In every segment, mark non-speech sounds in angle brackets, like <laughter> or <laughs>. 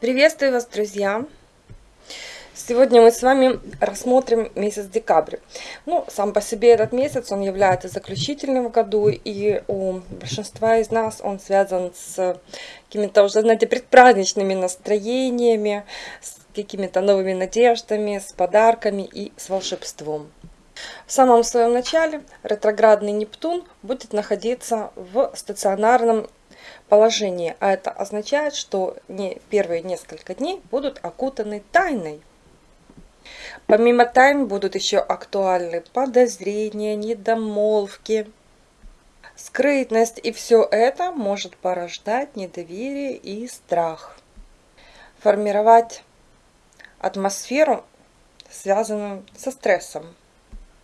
Приветствую вас, друзья! Сегодня мы с вами рассмотрим месяц декабрь. Ну, сам по себе этот месяц, он является заключительным в году, и у большинства из нас он связан с какими-то уже, знаете, предпраздничными настроениями, с какими-то новыми надеждами, с подарками и с волшебством. В самом своем начале ретроградный Нептун будет находиться в стационарном положении, а это означает, что не первые несколько дней будут окутаны тайной. Помимо тайн будут еще актуальны подозрения, недомолвки, скрытность, и все это может порождать недоверие и страх. Формировать атмосферу, связанную со стрессом.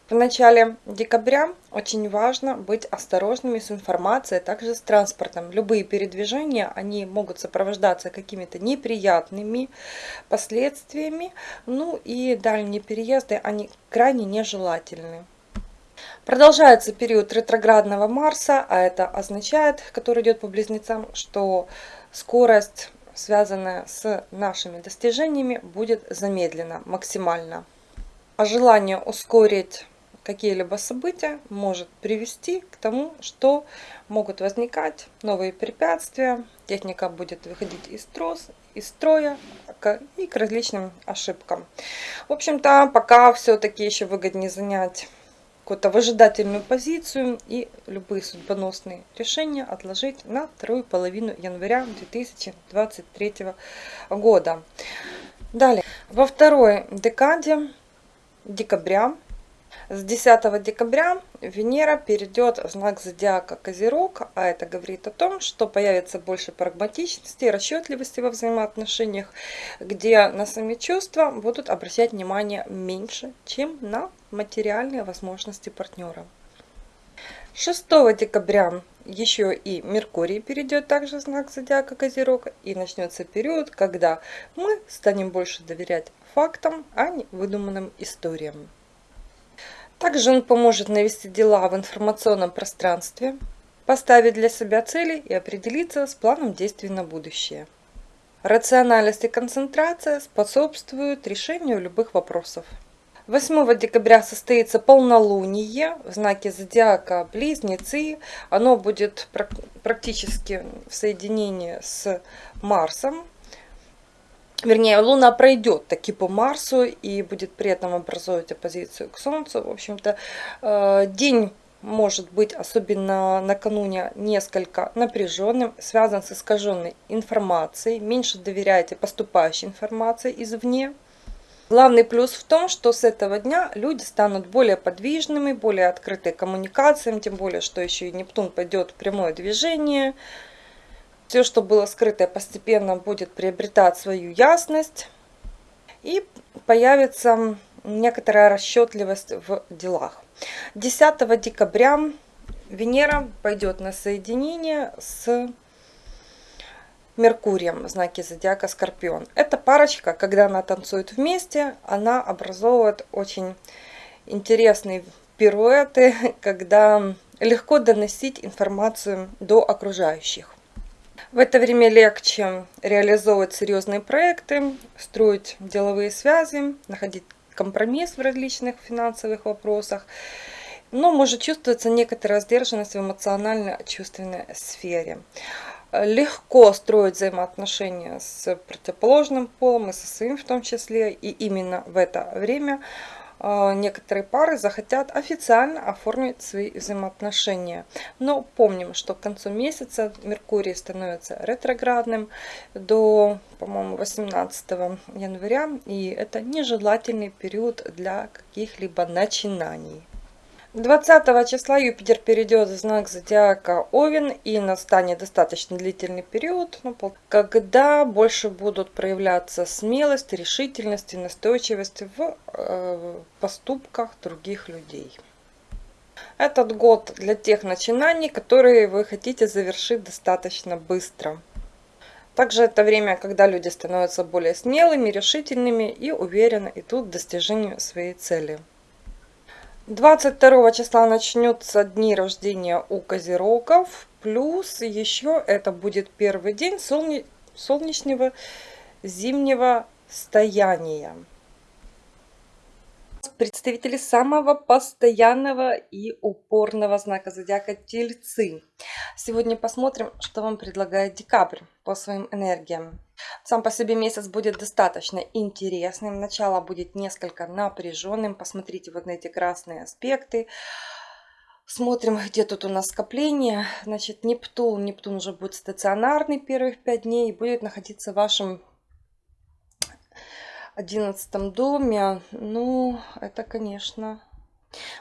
В начале декабря очень важно быть осторожными с информацией, а также с транспортом. Любые передвижения, они могут сопровождаться какими-то неприятными последствиями, ну и дальние переезды, они крайне нежелательны. Продолжается период ретроградного Марса, а это означает, который идет по близнецам, что скорость, связанная с нашими достижениями, будет замедлена максимально. А желание ускорить какие-либо события может привести к тому, что могут возникать новые препятствия, техника будет выходить из, трос, из строя и к различным ошибкам. В общем-то, пока все-таки еще выгоднее занять какую-то выжидательную позицию и любые судьбоносные решения отложить на вторую половину января 2023 года. Далее, во второй декаде декабря с 10 декабря Венера перейдет в знак зодиака Козерог, а это говорит о том, что появится больше прагматичности расчетливости во взаимоотношениях, где на сами чувства будут обращать внимание меньше, чем на материальные возможности партнера. 6 декабря еще и Меркурий перейдет также в знак зодиака Козерог и начнется период, когда мы станем больше доверять фактам, а не выдуманным историям. Также он поможет навести дела в информационном пространстве, поставить для себя цели и определиться с планом действий на будущее. Рациональность и концентрация способствуют решению любых вопросов. 8 декабря состоится полнолуние в знаке зодиака Близнецы. Оно будет практически в соединении с Марсом, вернее, Луна пройдет таки по Марсу и будет при этом образовывать оппозицию к Солнцу. В общем-то, э, день может быть, особенно накануне, несколько напряженным, связан с искаженной информацией. Меньше доверяйте поступающей информации извне. Главный плюс в том, что с этого дня люди станут более подвижными, более открыты коммуникациям, тем более, что еще и Нептун пойдет в прямое движение – все, что было скрытое, постепенно будет приобретать свою ясность. И появится некоторая расчетливость в делах. 10 декабря Венера пойдет на соединение с Меркурием в знаке зодиака Скорпион. Эта парочка, когда она танцует вместе, она образовывает очень интересные пируэты, <laughs> когда легко доносить информацию до окружающих. В это время легче реализовывать серьезные проекты, строить деловые связи, находить компромисс в различных финансовых вопросах. Но может чувствоваться некоторая сдержанность в эмоционально-чувственной сфере. Легко строить взаимоотношения с противоположным полом и со своим в том числе. И именно в это время некоторые пары захотят официально оформить свои взаимоотношения. Но помним, что к концу месяца Меркурий становится ретроградным до, по-моему, 18 января. И это нежелательный период для каких-либо начинаний. 20 числа Юпитер перейдет в знак зодиака Овен и настанет достаточно длительный период, ну, когда больше будут проявляться смелость, решительность и настойчивость в э, поступках других людей. Этот год для тех начинаний, которые вы хотите завершить достаточно быстро. Также это время, когда люди становятся более смелыми, решительными и уверенно идут к достижению своей цели. 22 числа начнется дни рождения у козерогов. Плюс еще это будет первый день солне... солнечного зимнего стояния представители самого постоянного и упорного знака зодиака Тельцы. Сегодня посмотрим, что вам предлагает декабрь по своим энергиям. Сам по себе месяц будет достаточно интересным. Начало будет несколько напряженным. Посмотрите вот на эти красные аспекты. Смотрим, где тут у нас скопление. Значит, Нептун. Нептун уже будет стационарный первых пять дней и будет находиться в вашем одиннадцатом доме, ну, это, конечно,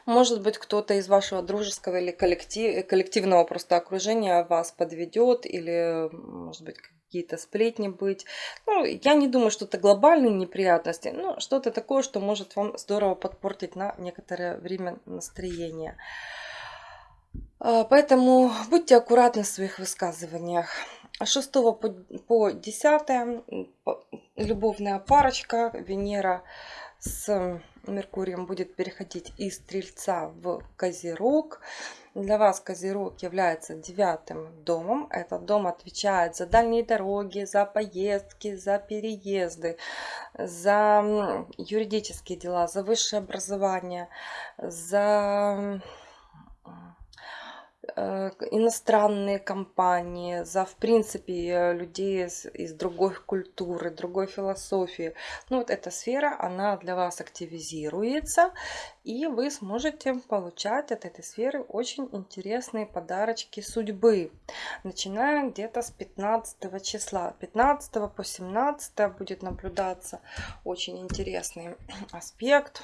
может быть, кто-то из вашего дружеского или коллектив, коллективного просто окружения вас подведет, или, может быть, какие-то сплетни быть. Ну, я не думаю, что это глобальные неприятности, но что-то такое, что может вам здорово подпортить на некоторое время настроение. А, поэтому будьте аккуратны в своих высказываниях. 6 по 10 любовная парочка Венера с Меркурием будет переходить из Стрельца в Козерог. Для вас Козерог является девятым домом. Этот дом отвечает за дальние дороги, за поездки, за переезды, за юридические дела, за высшее образование, за иностранные компании, за, в принципе, э, людей из, из другой культуры, другой философии. Ну, вот эта сфера, она для вас активизируется, и вы сможете получать от этой сферы очень интересные подарочки судьбы, начиная где-то с 15 числа. 15 по 17 будет наблюдаться очень интересный <clears throat> аспект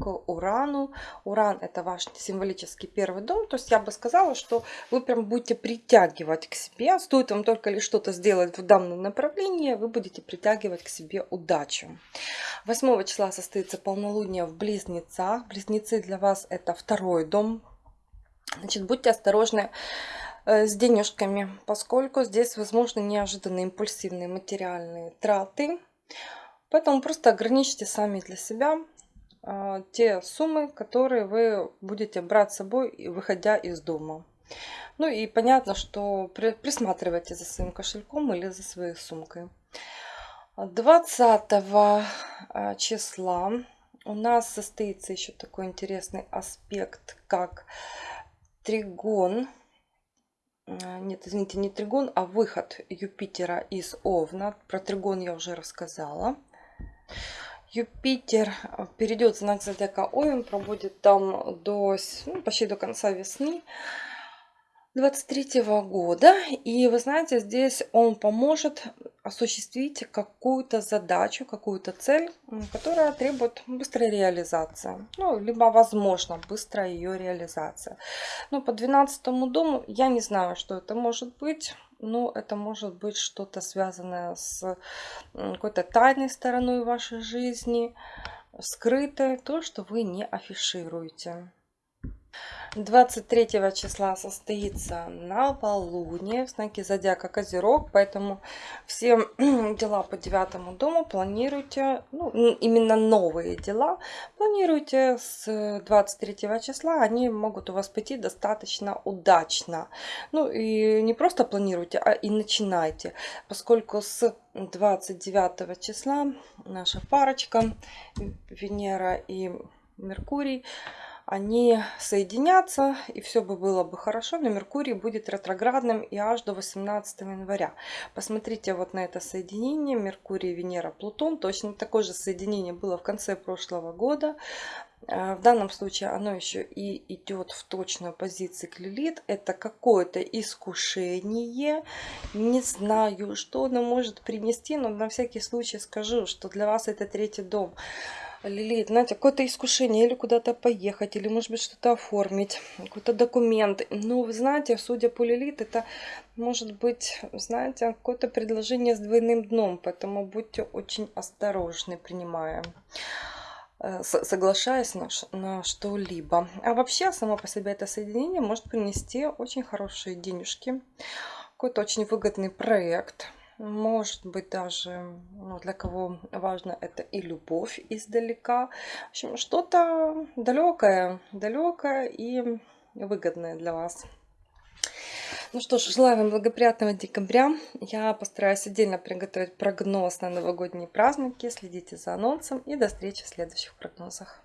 к Урану. Уран это ваш символический первый дом. То есть я бы сказала, что вы прям будете притягивать к себе. Стоит вам только лишь что-то сделать в данном направлении, вы будете притягивать к себе удачу. 8 числа состоится полнолуние в Близнецах. Близнецы для вас это второй дом. Значит, будьте осторожны э, с денежками, поскольку здесь возможны неожиданные импульсивные материальные траты. Поэтому просто ограничьте сами для себя те суммы, которые вы будете брать с собой, выходя из дома. Ну и понятно, что присматривайте за своим кошельком или за своей сумкой. 20 а, числа у нас состоится еще такой интересный аспект, как тригон. А, нет, извините, не тригон, а выход Юпитера из Овна. Про тригон я уже рассказала. Юпитер э, перейдет в знак зодиака Овен, пробудет там до, ну, почти до конца весны 23 года. И вы знаете, здесь он поможет осуществить какую-то задачу, какую-то цель, которая требует быстрой реализации. Ну, либо, возможно, быстрая ее реализация. Но по 12 дому я не знаю, что это может быть но это может быть что-то связанное с какой-то тайной стороной вашей жизни, скрытое, то, что вы не афишируете. 23 числа состоится новолуние в знаке зодиака Козерог, поэтому все <clears throat> дела по девятому дому планируйте, ну, именно новые дела, планируйте с 23 числа, они могут у вас пойти достаточно удачно. Ну и не просто планируйте, а и начинайте, поскольку с 29 числа наша парочка Венера и Меркурий они соединятся, и все бы было бы хорошо, но Меркурий будет ретроградным и аж до 18 января. Посмотрите вот на это соединение Меркурий, Венера, Плутон. Точно такое же соединение было в конце прошлого года. Э, в данном случае оно еще и идет в точную позицию к Лилит. Это какое-то искушение. Не знаю, что оно может принести, но на всякий случай скажу, что для вас это третий дом. Лилит, знаете, какое-то искушение или куда-то поехать, или, может быть, что-то оформить, какой-то документ. Ну, вы знаете, судя по Лилит, это может быть, знаете, какое-то предложение с двойным дном, поэтому будьте очень осторожны, принимая э, соглашаясь на, на что-либо. А вообще, само по себе это соединение может принести очень хорошие денежки, какой-то очень выгодный проект – может быть, даже ну, для кого важно это и любовь издалека. В общем, что-то далекое, далекое и выгодное для вас. Ну что ж, желаю вам благоприятного декабря. Я постараюсь отдельно приготовить прогноз на новогодние праздники. Следите за анонсом и до встречи в следующих прогнозах.